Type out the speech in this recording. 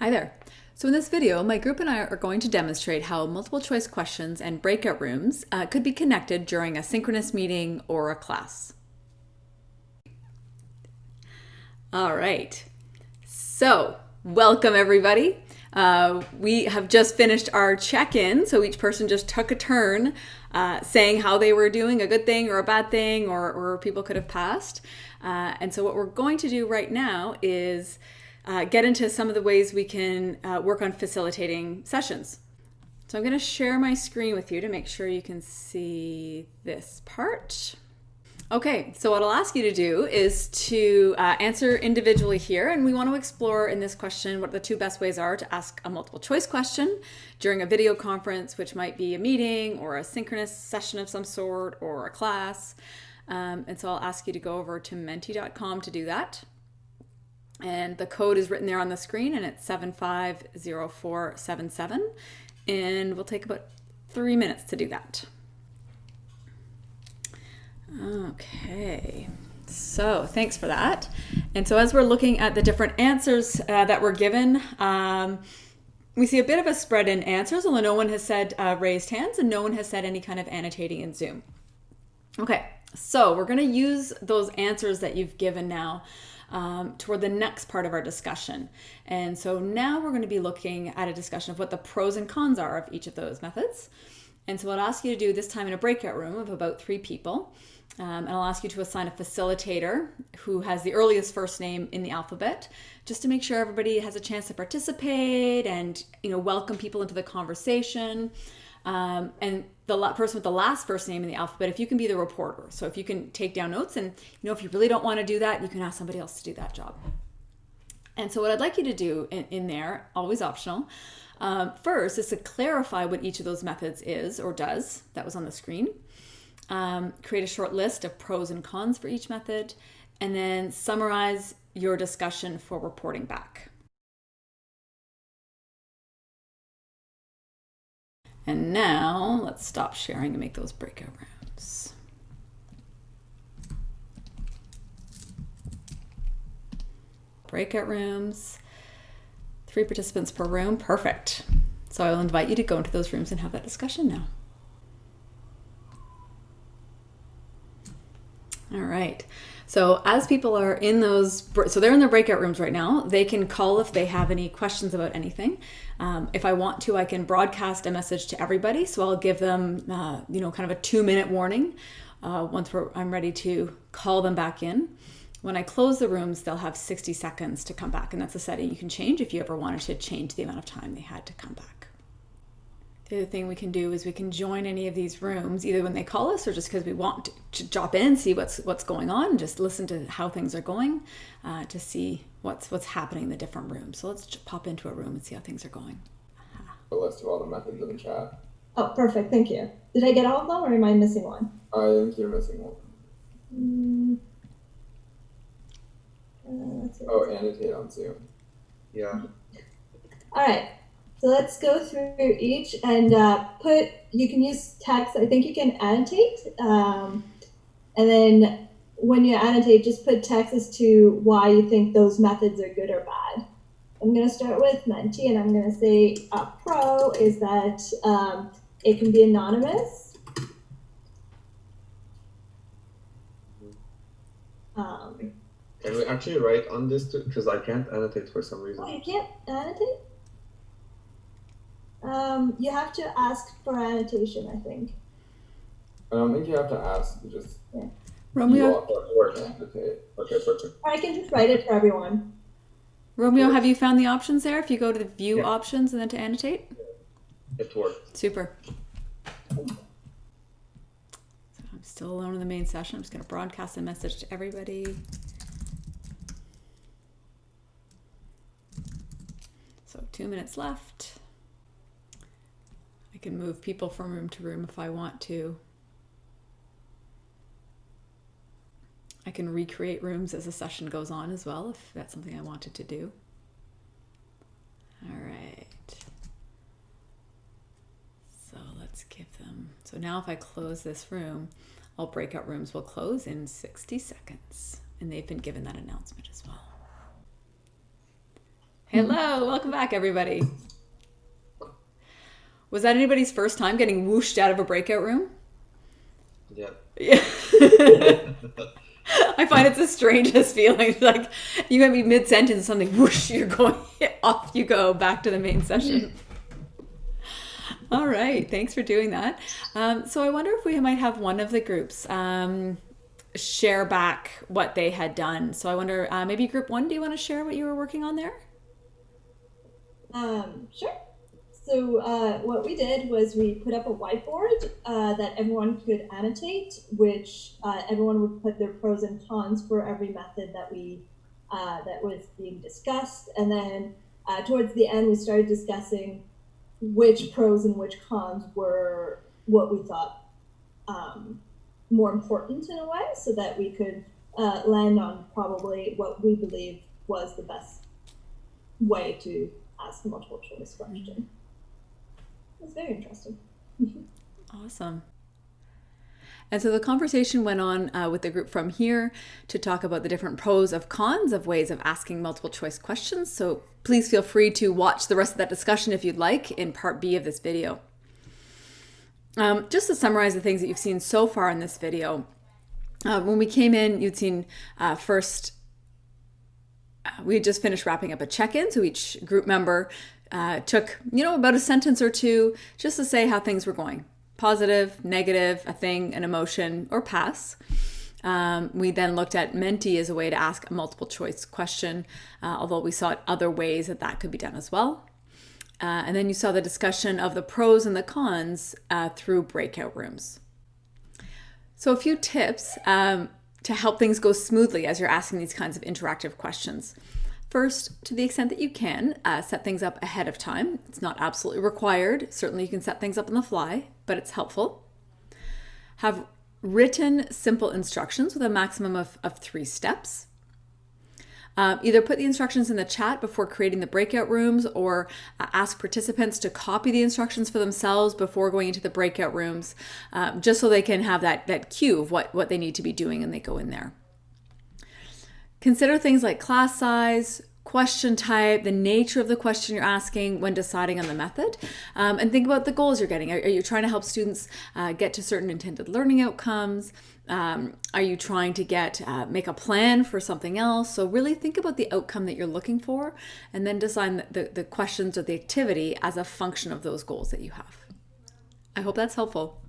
Hi there. So in this video, my group and I are going to demonstrate how multiple choice questions and breakout rooms uh, could be connected during a synchronous meeting or a class. All right. So welcome everybody. Uh, we have just finished our check-in, so each person just took a turn uh, saying how they were doing, a good thing or a bad thing, or, or people could have passed. Uh, and so what we're going to do right now is uh, get into some of the ways we can uh, work on facilitating sessions. So I'm going to share my screen with you to make sure you can see this part. Okay, so what I'll ask you to do is to uh, answer individually here, and we want to explore in this question what the two best ways are to ask a multiple choice question during a video conference, which might be a meeting or a synchronous session of some sort or a class. Um, and so I'll ask you to go over to menti.com to do that. And the code is written there on the screen and it's 750477. And we'll take about three minutes to do that. Okay, so thanks for that. And so as we're looking at the different answers uh, that were given, um, we see a bit of a spread in answers, although no one has said uh, raised hands and no one has said any kind of annotating in Zoom. Okay, so we're gonna use those answers that you've given now um, toward the next part of our discussion. And so now we're going to be looking at a discussion of what the pros and cons are of each of those methods. And so I'll ask you to do this time in a breakout room of about three people, um, and I'll ask you to assign a facilitator who has the earliest first name in the alphabet, just to make sure everybody has a chance to participate and you know welcome people into the conversation. Um, and the person with the last first name in the alphabet, if you can be the reporter. So if you can take down notes and, you know, if you really don't want to do that, you can ask somebody else to do that job. And so what I'd like you to do in, in there, always optional, um, first is to clarify what each of those methods is or does. That was on the screen. Um, create a short list of pros and cons for each method, and then summarize your discussion for reporting back. And now let's stop sharing and make those breakout rooms. Breakout rooms, three participants per room, perfect. So I'll invite you to go into those rooms and have that discussion now. All right. So as people are in those, so they're in their breakout rooms right now, they can call if they have any questions about anything. Um, if I want to, I can broadcast a message to everybody. So I'll give them, uh, you know, kind of a two minute warning uh, once I'm ready to call them back in. When I close the rooms, they'll have 60 seconds to come back. And that's a setting you can change if you ever wanted to change the amount of time they had to come back. The other thing we can do is we can join any of these rooms either when they call us or just because we want to, drop in see what's what's going on and just listen to how things are going uh, to see what's what's happening in the different rooms. So let's pop into a room and see how things are going. A list of all the methods in the chat. Oh, perfect. Thank you. Did I get all of them or am I missing one? I think you're missing one. Mm. Uh, oh, annotate on Zoom. Yeah. All right. So let's go through each and uh, put, you can use text. I think you can annotate. Um, and then when you annotate, just put text as to why you think those methods are good or bad. I'm going to start with Menti, and I'm going to say a pro is that um, it can be anonymous. Um, can we actually write on this Because I can't annotate for some reason. Oh, you can't annotate? Um, you have to ask for annotation, I think. I don't think you have to ask. You just yeah. Romeo. Okay, perfect. I can just write it for everyone. Romeo, have you found the options there? If you go to the view yeah. options and then to annotate? It worked. Super. So I'm still alone in the main session. I'm just going to broadcast a message to everybody. So two minutes left can move people from room to room if I want to. I can recreate rooms as a session goes on as well if that's something I wanted to do. All right. So let's give them, so now if I close this room, all breakout rooms will close in 60 seconds. And they've been given that announcement as well. Hmm. Hello, welcome back, everybody. Was that anybody's first time getting whooshed out of a breakout room? Yeah. Yeah. I find it's the strangest feeling. Like you might be mid sentence, something whoosh, you're going off. You go back to the main session. All right, thanks for doing that. Um, so I wonder if we might have one of the groups um, share back what they had done. So I wonder, uh, maybe group one, do you want to share what you were working on there? Um, sure. So uh, what we did was we put up a whiteboard uh, that everyone could annotate, which uh, everyone would put their pros and cons for every method that we uh, that was being discussed, and then uh, towards the end we started discussing which pros and which cons were what we thought um, more important in a way, so that we could uh, land on probably what we believe was the best way to ask a multiple choice question. It's very interesting. Awesome. And so the conversation went on uh, with the group from here to talk about the different pros of cons of ways of asking multiple choice questions. So please feel free to watch the rest of that discussion if you'd like in part B of this video. Um, just to summarize the things that you've seen so far in this video, uh, when we came in, you'd seen uh, first, uh, we had just finished wrapping up a check-in. So each group member uh, took, you know, about a sentence or two just to say how things were going positive, negative, a thing, an emotion, or pass. Um, we then looked at Menti as a way to ask a multiple choice question, uh, although we saw other ways that that could be done as well. Uh, and then you saw the discussion of the pros and the cons uh, through breakout rooms. So, a few tips um, to help things go smoothly as you're asking these kinds of interactive questions. First, to the extent that you can, uh, set things up ahead of time. It's not absolutely required. Certainly, you can set things up on the fly, but it's helpful. Have written simple instructions with a maximum of, of three steps. Um, either put the instructions in the chat before creating the breakout rooms or uh, ask participants to copy the instructions for themselves before going into the breakout rooms, um, just so they can have that, that cue of what, what they need to be doing and they go in there. Consider things like class size, question type, the nature of the question you're asking when deciding on the method, um, and think about the goals you're getting. Are, are you trying to help students uh, get to certain intended learning outcomes? Um, are you trying to get uh, make a plan for something else? So really think about the outcome that you're looking for, and then design the, the, the questions or the activity as a function of those goals that you have. I hope that's helpful.